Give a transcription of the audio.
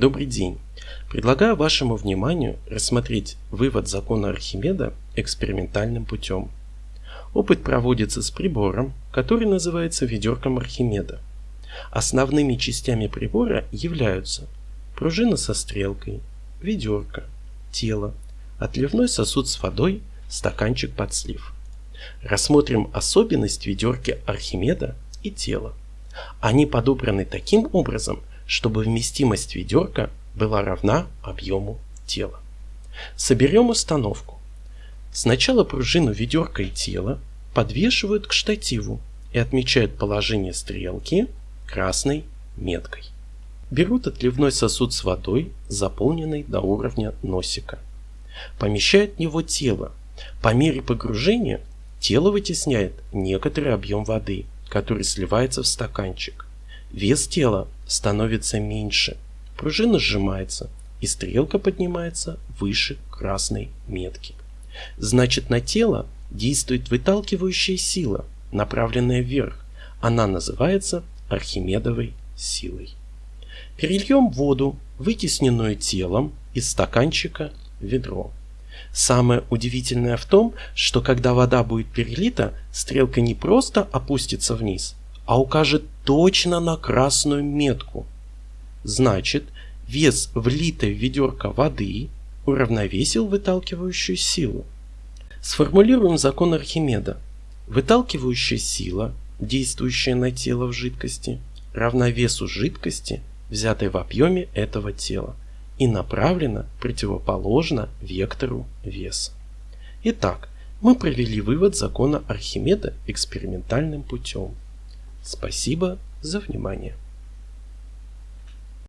Добрый день! Предлагаю вашему вниманию рассмотреть вывод закона Архимеда экспериментальным путем. Опыт проводится с прибором, который называется ведерком Архимеда. Основными частями прибора являются пружина со стрелкой, ведерко, тело, отливной сосуд с водой, стаканчик под слив. Рассмотрим особенность ведерки Архимеда и тела. Они подобраны таким образом, чтобы вместимость ведерка была равна объему тела. Соберем установку. Сначала пружину ведерка и тела подвешивают к штативу и отмечают положение стрелки красной меткой. Берут отливной сосуд с водой, заполненный до уровня носика. Помещают в него тело. По мере погружения тело вытесняет некоторый объем воды, который сливается в стаканчик. Вес тела становится меньше, пружина сжимается и стрелка поднимается выше красной метки. Значит на тело действует выталкивающая сила, направленная вверх. Она называется Архимедовой силой. Перельем воду, вытесненную телом, из стаканчика в ведро. Самое удивительное в том, что когда вода будет перелита, стрелка не просто опустится вниз, а укажет точно на красную метку. Значит, вес влитой в ведерко воды уравновесил выталкивающую силу. Сформулируем закон Архимеда. Выталкивающая сила, действующая на тело в жидкости, равна весу жидкости, взятой в объеме этого тела, и направлена противоположно вектору веса. Итак, мы провели вывод закона Архимеда экспериментальным путем. Спасибо за внимание.